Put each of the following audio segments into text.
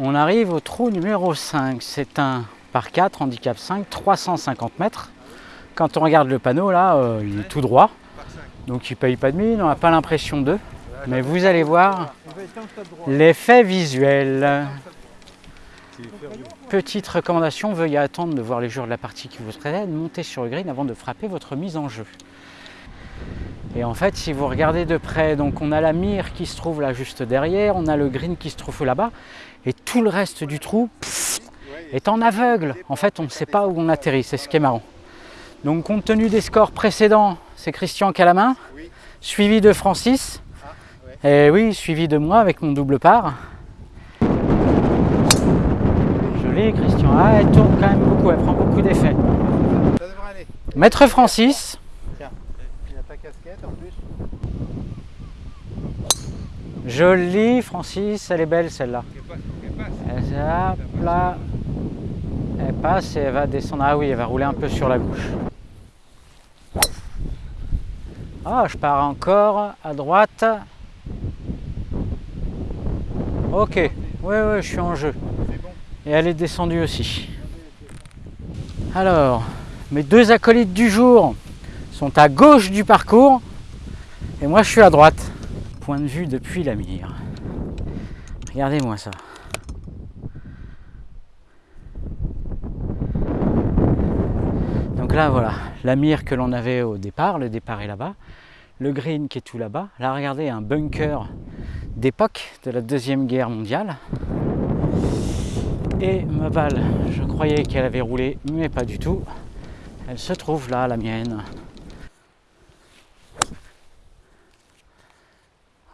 On arrive au trou numéro 5. C'est un par 4, handicap 5, 350 mètres. Quand on regarde le panneau, là, euh, il est tout droit. Donc il ne paye pas de mine, on n'a pas l'impression d'eux. Mais vous allez voir l'effet visuel. Petite recommandation, veuillez attendre de voir les joueurs de la partie qui vous précède, monter sur le green avant de frapper votre mise en jeu. Et en fait, si vous regardez de près, donc on a la mire qui se trouve là juste derrière, on a le green qui se trouve là-bas, et tout le reste du trou pff, est en aveugle. En fait, on ne sait pas où on atterrit, c'est ce qui est marrant. Donc compte tenu des scores précédents, c'est Christian qui a la main, suivi de Francis, et oui, suivi de moi avec mon double part. Joli Christian, ah, elle tourne quand même beaucoup, elle prend beaucoup d'effets. Maître Francis, Tiens, il a ta casquette en plus. joli Francis, elle est belle celle-là. Elle, passe et elle va descendre. Ah oui, elle va rouler un peu sur la gauche. Ah, je pars encore à droite. Ok, oui, oui, je suis en jeu. Et elle est descendue aussi. Alors, mes deux acolytes du jour sont à gauche du parcours et moi je suis à droite. Point de vue depuis la mire. Regardez-moi ça. Donc là voilà, la mire que l'on avait au départ, le départ est là-bas. Le green qui est tout là-bas. Là regardez un bunker d'époque de la Deuxième Guerre mondiale. Et ma balle, je croyais qu'elle avait roulé, mais pas du tout. Elle se trouve là, la mienne.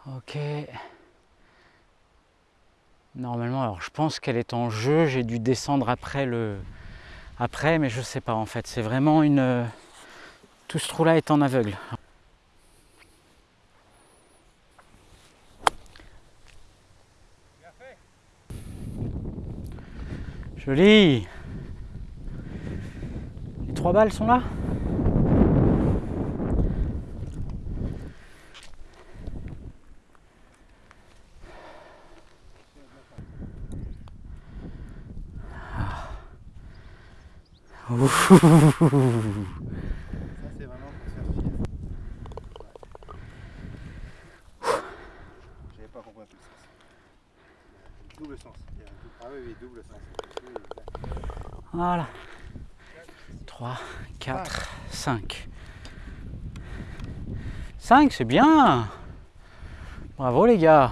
Ok. Normalement, alors je pense qu'elle est en jeu. J'ai dû descendre après le, après, mais je sais pas en fait. C'est vraiment une. Tout ce trou-là est en aveugle. Joli. Les trois balles sont là Ah. Ouh. Ça, c'est vraiment pour faire. J'avais pas compris le sens. Double sens. Double- sens. Voilà. 3, 4, 5. 5, c'est bien. Bravo les gars.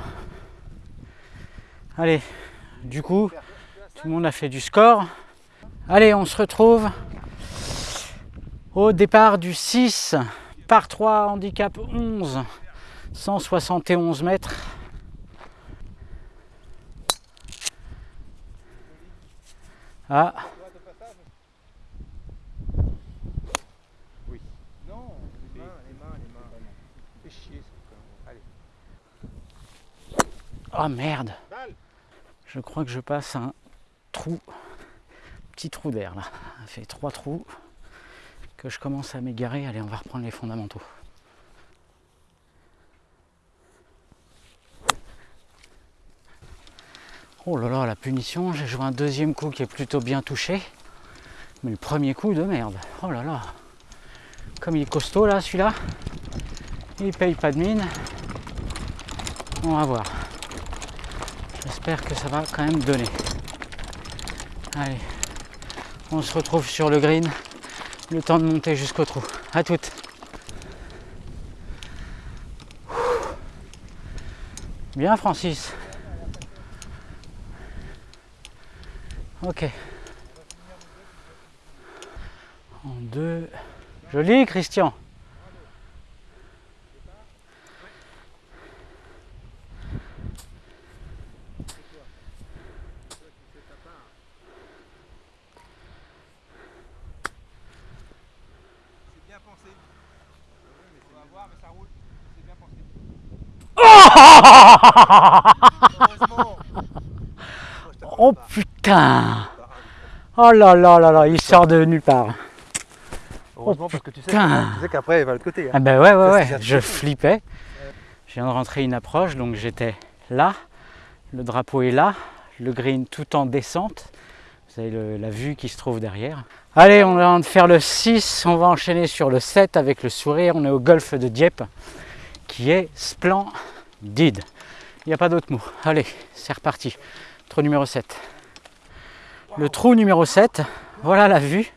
Allez, du coup, tout le monde a fait du score. Allez, on se retrouve au départ du 6 par 3, handicap 11, 171 mètres. Ah, Oui. Non, les mains, les mains, les mains. Fais chier, ça. Allez. oh merde. Je crois que je passe un trou, petit trou d'air là. Ça fait trois trous que je commence à m'égarer. Allez, on va reprendre les fondamentaux. Oh là là, la punition, j'ai joué un deuxième coup qui est plutôt bien touché. Mais le premier coup de merde. Oh là là. Comme il est costaud là, celui-là. Il paye pas de mine. On va voir. J'espère que ça va quand même donner. Allez, on se retrouve sur le green. Le temps de monter jusqu'au trou. À toutes. Bien Francis. Ok. En deux. Joli Christian. C'est bien pensé. On va voir, mais ça roule. C'est bien pensé. Heureusement. Oh putain Oh là là là là, il sort de nulle part. Heureusement parce que tu sais, tu sais qu'après il va le côté. hein. Ah ben ouais, ouais, ouais, je flippais. Je viens de rentrer une approche, donc j'étais là. Le drapeau est là. le green tout en descente. Vous avez le- la vue qui se trouve derrière. Allez, on va de faire le 6, on va enchaîner sur le 7 avec le sourire. On est au golfe de Dieppe qui est splendide. Il n'y a pas d'autre mot. Allez, c'est reparti. Trou numéro 7. Le trou numéro 7, voilà la vue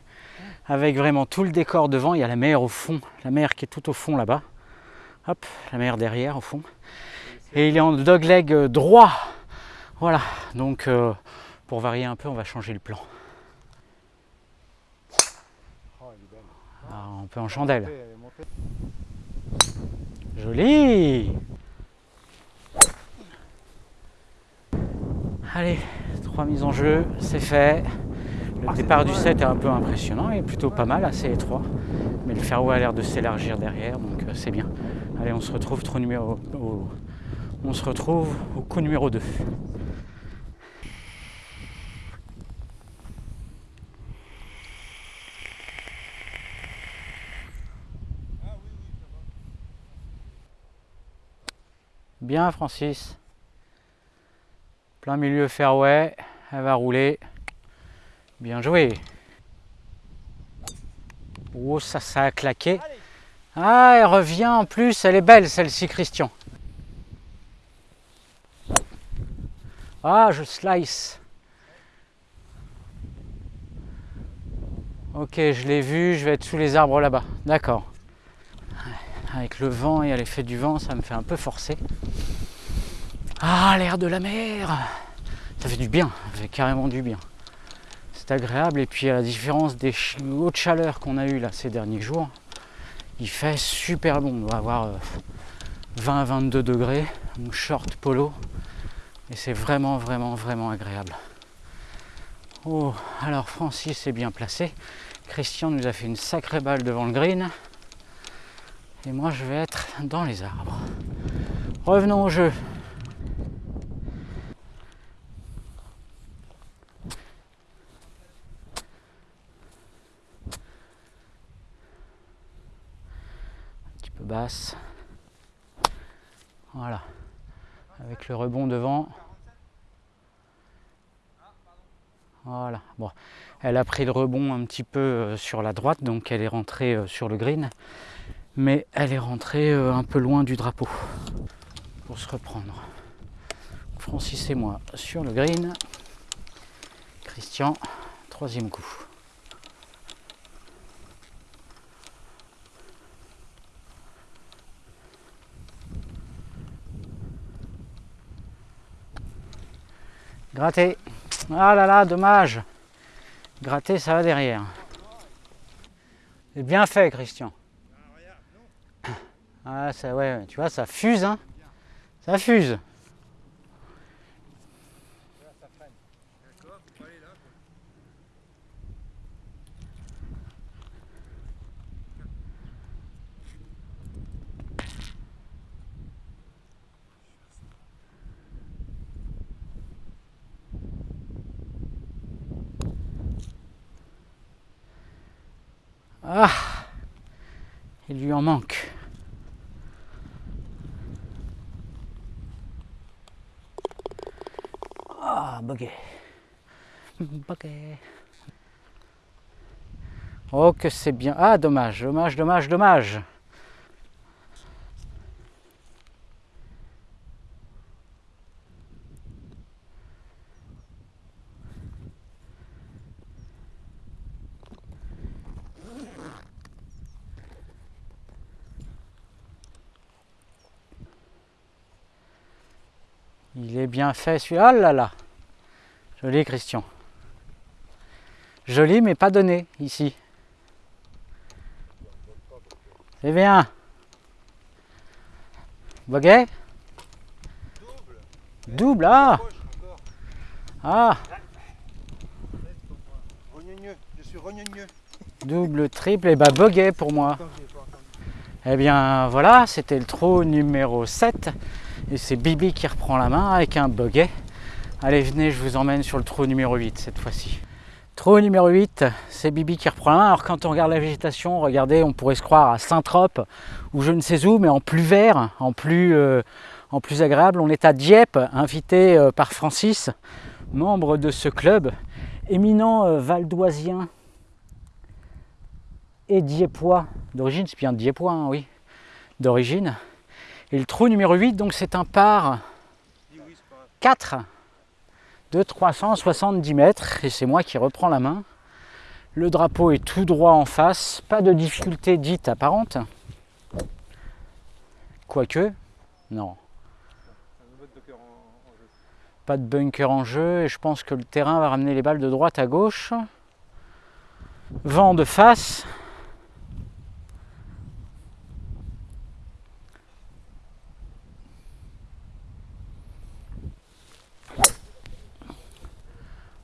avec vraiment tout le décor devant. Il y a la mer au fond, la mer qui est tout au fond là-bas. Hop, la mer derrière au fond. Et il est en dogleg euh, droit. Voilà, donc euh, pour varier un peu, on va changer le plan. Belle. Ah, un peu en chandelle. Joli Allez, trois mises en jeu, c'est fait. Le Ah, départ du. 7 est un peu impressionnant, est plutôt pas mal, assez étroit. Mais le fairway a l'air de s'élargir derrière, donc euh, c'est bien. Allez, on se retrouve trou numéro, au- on se retrouve au coup numéro 2. Bien Francis. Plein milieu fairway, elle va rouler. Bien joué. Oh ça ça a claqué. Ah elle revient en plus, elle est belle celle-ci Christian. Ah je slice. Ok je l'ai vu, je vais être sous les arbres là-bas. D'accord. Avec le vent et à l'effet du vent, ça me fait un peu forcer. Ah, l'air de la mer Ça fait du bien, ça fait carrément du bien. C'est agréable et puis à la différence des hautes chaleurs qu'on a eues là ces derniers jours, il fait super bon. On doit avoir euh, 20-22 degrés, donc short polo. Et c'est vraiment, vraiment, vraiment agréable. Oh, alors Francis est bien placé. Christian nous a fait une sacrée balle devant le green. Et moi, je vais être dans les arbres. Revenons au jeu. Basse. Voilà. Avec le rebond devant. Voilà. Bon. Elle a pris le rebond un petit peu euh, sur la droite, donc elle est rentrée euh, sur le green mais elle est rentrée euh, un peu loin du drapeau pour se reprendre. Francis et moi sur le green. Christian, troisième coup. Gratter. Ah là là, dommage. Gratter, ça va derrière. C'est bien fait, Christian. Ah, ça, ouais, tu vois, ça fuse, hein. Ça fuse. Ah, il lui en manque. Ah, buggy. Buggy. Oh, que c'est bien. Ah, dommage, dommage, dommage, dommage. Il est bien fait celui-là. Ah là là. Joli Christian. Joli mais pas donné ici. C'est bien. Boguet Double, ah encore. Ah Rognonneux. Je suis. Double, triple, et bah boguet pour moi. Eh bien voilà, c'était le trou numéro 7. Et c'est Bibi qui reprend la main avec un boguet. Allez, venez, je vous emmène sur le trou numéro 8 cette fois-ci. Trou numéro 8, c'est Bibi qui reprend la main. Alors quand on regarde la végétation, regardez, on pourrait se croire à Saint-Trope ou je ne sais où, mais en plus vert, en plus, euh, agréable. On est à Dieppe, invité euh, par Francis membre de ce club, éminent euh, valdoisien et diepois d'origine, c'est bien diepois, hein, oui, d'origine. Et le trou numéro 8, donc c'est un par 4 de 370 mètres, et c'est moi qui reprends la main. Le drapeau est tout droit en face, pas de difficulté dite apparente. Quoique, non, pas de bunker en jeu et je pense que le terrain va ramener les balles de droite à gauche. Vent de face.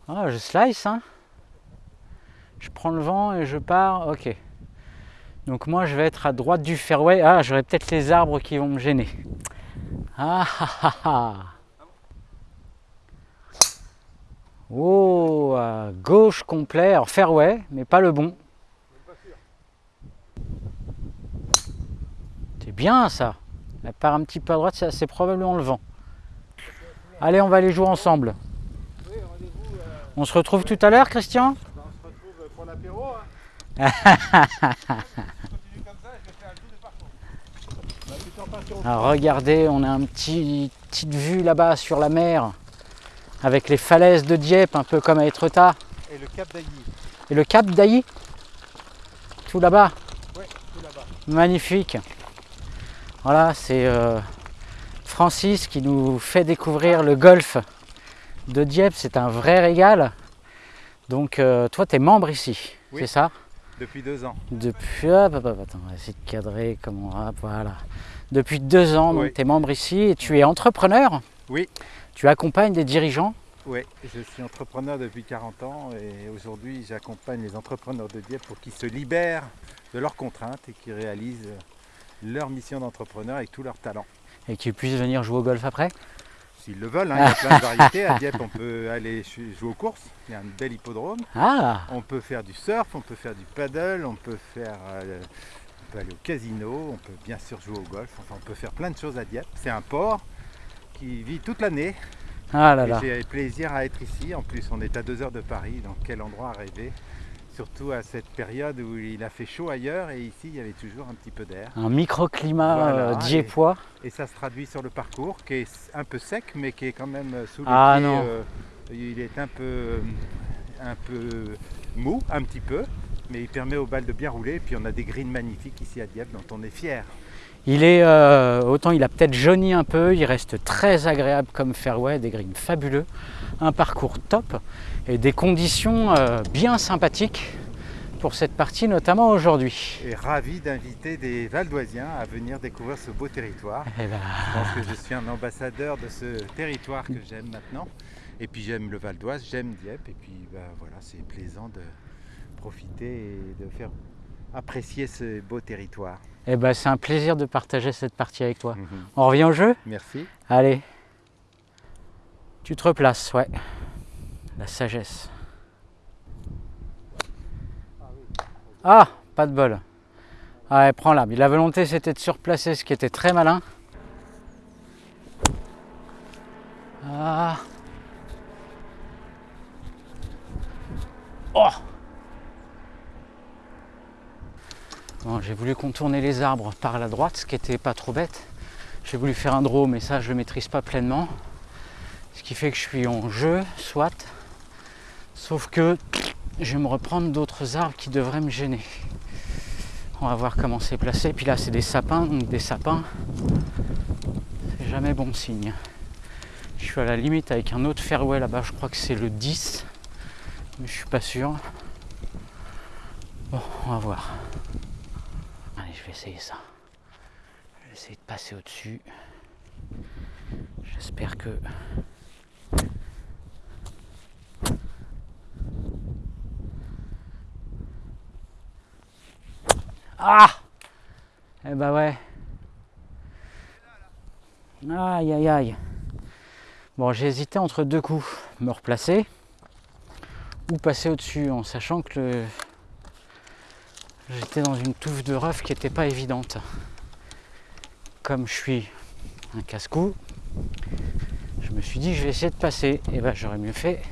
Ah, je slice, hein. Je prends le vent et je pars. Ok. Donc moi, je vais être à droite du fairway. Ah, j'aurai peut-être les arbres qui vont me gêner. Ah ah ah ah. Oh, gauche complet, alors fairway, mais pas le bon. C'est bien ça. Elle part un petit peu à droite, c'est- probablement le vent. Allez, on va aller jouer ensemble. Oui, euh, On se retrouve tout à l'heure, Christian ben, on se retrouve pour l'apéro. Hein. Continue comme ça, je vais faire un tour de parcours. Tu t'en pars sur- Alors regardez, on a une petit, petite vue là-bas sur la mer, avec les falaises de Dieppe, un peu comme à Étretat. Et le cap d'Ailly. Et le cap d'Ailly, tout là-bas. Ouais, tout là-bas. Magnifique. Voilà, c'est euh, Francis qui nous fait découvrir le golf de Dieppe. C'est un vrai régal. Donc, euh, toi, tu es membre ici, Oui. c'est ça Depuis deux ans. Depuis. Hop, hop, hop, attends, on va essayer de cadrer comme on. Voilà. Depuis deux ans, donc Oui. tu es membre ici et tu es entrepreneur. Oui. Tu accompagnes des dirigeants. Oui, je suis entrepreneur depuis 40 ans et aujourd'hui j'accompagne les entrepreneurs de Dieppe pour qu'ils se libèrent de leurs contraintes et qu'ils réalisent leur mission d'entrepreneur avec tous leurs talents. et qui puissent venir jouer au golf après? S'ils le veulent, hein, il y a plein de variétés. À Dieppe, on peut aller jouer aux courses, il y a un bel hippodrome. Ah, On peut faire du surf, on peut faire du paddle, on peut faire, euh, on peut aller au casino, on peut bien sûr jouer au golf. Enfin, on peut faire plein de choses à Dieppe. C'est un port qui vit toute l'année. ah là là. J'ai plaisir à être ici. En plus, on est à deux heures de Paris, donc quel endroit à rêver. Surtout à cette période où il a fait chaud ailleurs et ici il y avait toujours un petit peu d'air. Un microclimat Voilà, euh, et- diepois. Et ça se traduit sur le parcours qui est un peu sec mais qui est quand même sous les Ah, pieds, non. euh, il est un peu, un peu mou, un petit peu, mais il permet aux balles de bien rouler. Et puis on a des greens magnifiques ici à Dieppe dont on est fier. Il est, euh, autant il a peut-être jauni un peu, il reste très agréable comme fairway, des greens fabuleux, un parcours top et des conditions euh, bien sympathiques pour cette partie, notamment aujourd'hui. Et ravi d'inviter des Valdoisiens à venir découvrir ce beau territoire. Eh ben, Je pense que je suis un ambassadeur de ce territoire que j'aime maintenant. Et puis j'aime le Val d'Oise, j'aime Dieppe. Et puis bah, voilà, c'est plaisant de profiter et de faire apprécier ce beau territoire. Eh ben, c'est un plaisir de partager cette partie avec toi. Mhm. On revient au jeu? Merci. Allez. Tu te replaces, ouais. La sagesse. Ah, pas de bol. Ah ouais, prends-la. La volonté, c'était de surplacer, ce qui était très malin. Ah. Oh Bon, j'ai voulu contourner les arbres par la droite, ce qui était pas trop bête. J'ai voulu faire un draw, mais ça, je le maîtrise pas pleinement. Ce qui fait que je suis en jeu, soit. Sauf que je vais me reprendre d'autres arbres qui devraient me gêner. On va voir comment c'est placé. Puis là, c'est des sapins, donc des sapins, c'est jamais bon signe. Je suis à la limite avec un autre fairway là-bas, je crois que c'est le 10, mais je suis pas sûr. Bon, on va voir. Je vais essayer ça. Je vais essayer de passer au-dessus. J'espère que. Ah Eh ben ouais. Aïe aïe aïe. Bon, j'ai hésité entre deux coups. Me replacer ou passer au-dessus en sachant que le- j'étais dans une touffe de rough qui n'était pas évidente. Comme je suis un casse-cou, je me suis dit je vais essayer de passer. Et ben j'aurais mieux fait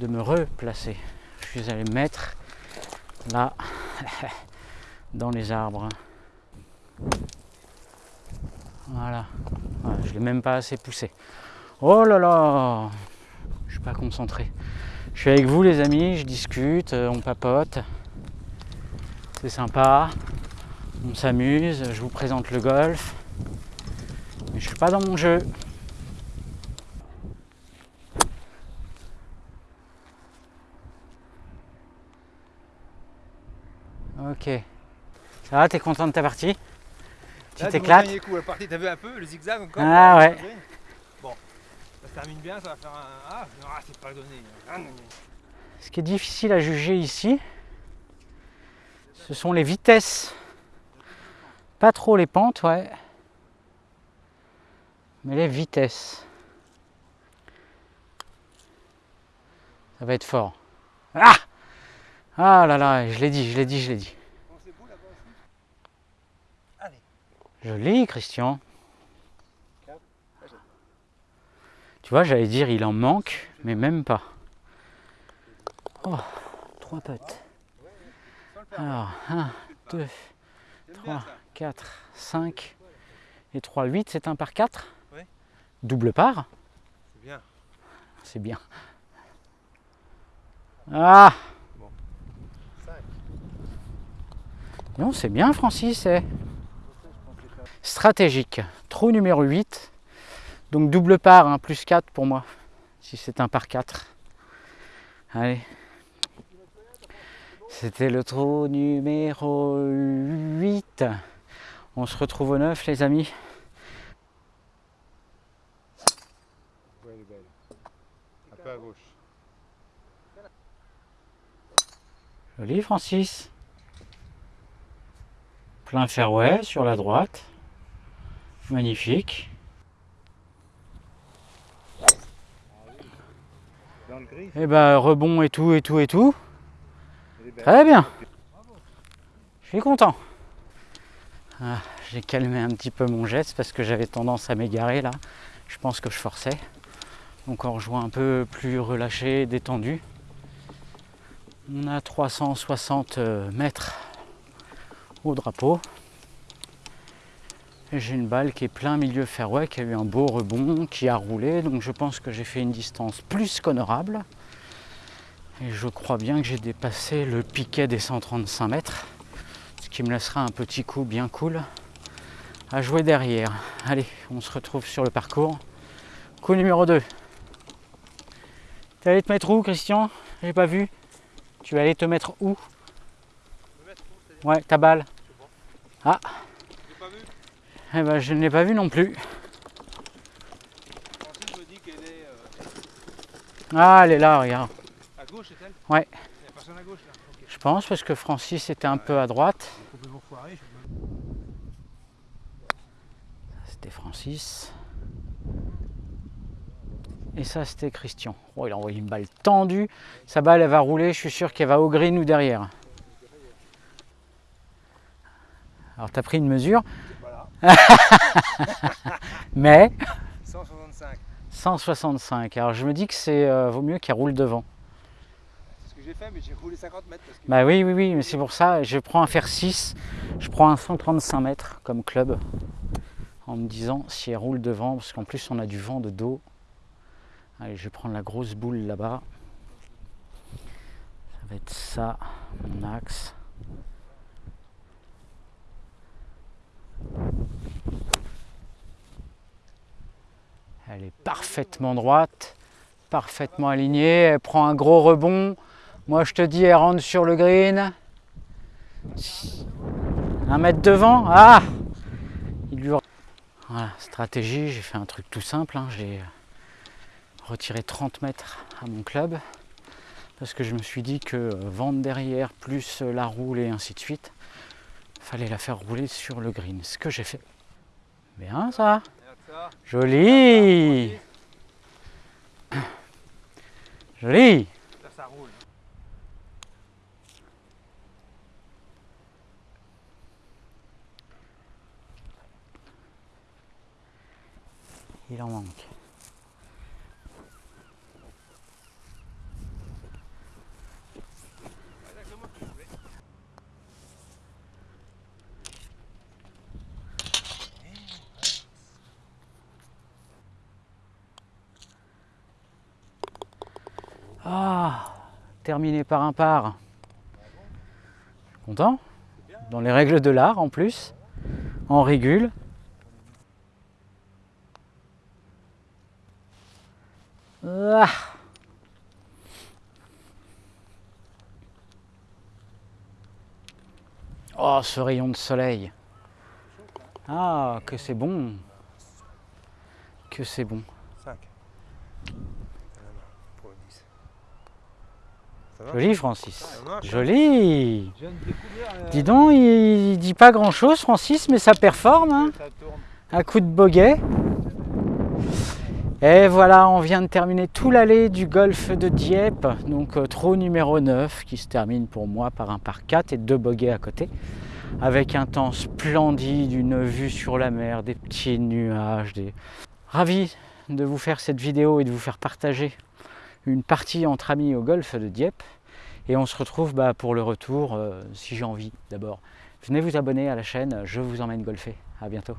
de me replacer. Je suis allé me mettre là, dans les arbres. Voilà. Voilà, je l'ai même pas assez poussé. Oh là là Je suis pas concentré. Je suis avec vous les amis, je discute, euh, on papote. C'est sympa. On s'amuse, je vous présente le golf. Mais je suis pas dans mon jeu. Ok. Ça va, t'es content de ta partie? Tu t'éclates Dernier coup, la partie, t'as vu un peu le zigzag encore? Ah ouais. Bon, ça se termine bien, ça va faire un. Ah, non, ah, c'est pas donné. Ah. Ce qui est difficile à juger ici, ce sont les vitesses. Pas trop les pentes, ouais. Mais les vitesses. Ça va être fort. Ah Ah là là, je l'ai dit, je l'ai dit, je l'ai dit. Joli, Christian. Tu vois, j'allais dire il en manque, mais même pas. Oh, trois potes. Alors, 1, 2, J'aime bien 3, ça. 4, 5 et 3, 8, c'est un par 4 Ouais. Double part C'est bien. C'est bien. Ah Cinq. Non, c'est bien, Francis. eh. Stratégique. Trou numéro 8. Donc double part, hein, plus 4 pour moi. Si c'est un par 4. Allez. C'était le trou numéro 8. On se retrouve au 9, les amis. Ouais, elle est belle. Un peu à gauche. Joli, Francis. Plein fairway sur la droite. Magnifique. Et ben rebond et tout et tout et tout. Très bien. Je suis content. Ah, J'ai calmé un petit peu mon geste parce que j'avais tendance à m'égarer là. Je pense que je forçais. Donc en jouant un peu plus relâché, détendu. On a 360 mètres au drapeau. J'ai une balle qui est plein milieu fairway, qui a eu un beau rebond, qui a roulé. Donc je pense que j'ai fait une distance plus qu'honorable. Et je crois bien que j'ai dépassé le piquet des 135 mètres, ce qui me laissera un petit coup bien cool à jouer derrière. Allez, on se retrouve sur le parcours. Coup numéro 2. Tu allé te mettre où, Christian? J'ai pas vu. Tu vas aller te mettre où? Ouais, ta balle. Vu. Eh ben, je ne l'ai pas vu non plus. Ah, elle est là, regarde. Gauche, Ouais. Il n'y a personne à gauche là. Ok. Je pense parce que Francis était un peu à droite. Complètement foiré. je- C'était Francis. Et ça, c'était Christian. Oh, il a envoyé une balle tendue. Sa balle, elle va rouler. Je suis sûr qu'elle va au green ou derrière. Alors, tu as pris une mesure, Voilà. mais 165. 165. Alors, je me dis que c'est euh, vaut mieux qu'elle roule devant. J'ai fait, mais j'ai roulé 50 mètres. Bah oui, oui, oui, mais c'est pour ça. Je prends un fer 6. Je prends un 135 mètres comme club. En me disant si elle roule devant, parce qu'en plus, on a du vent de dos. Allez, je vais prendre la grosse boule là-bas. Ça va être ça, mon axe. Elle est parfaitement droite, parfaitement alignée. Elle prend un gros rebond. Moi, je te dis, elle rentre sur le green. Un mètre devant. Ah Il lui... Voilà, stratégie. J'ai fait un truc tout simple. hein. J'ai retiré 30 mètres à mon club. Parce que je me suis dit que euh, vente derrière, plus euh, la roule et ainsi de suite, fallait la faire rouler sur le green. Ce que j'ai fait. Bien ça. Joli. Joli. il en manque. Ah, terminé par un par. Content Dans les règles de l'art en plus, en régule. Ce rayon de soleil. Ah, que c'est bon. Que c'est bon. 5. Pour le 10. Ça va Joli, Francis. Hein Joli. Euh, Dis donc, il dit pas grand chose, Francis, mais ça performe. hein. Un coup de boguet. Et voilà, on vient de terminer tout l'allée du golfe de Dieppe, donc euh, trot numéro 9, qui se termine pour moi par un par 4 et deux boguets à côté, avec un temps splendide, une vue sur la mer, des petits nuages. Des... Ravi de vous faire cette vidéo et de vous faire partager une partie entre amis au golfe de Dieppe. Et on se retrouve bah, pour le retour, euh, si j'ai envie d'abord. Venez vous abonner à la chaîne, je vous emmène golfer. À bientôt.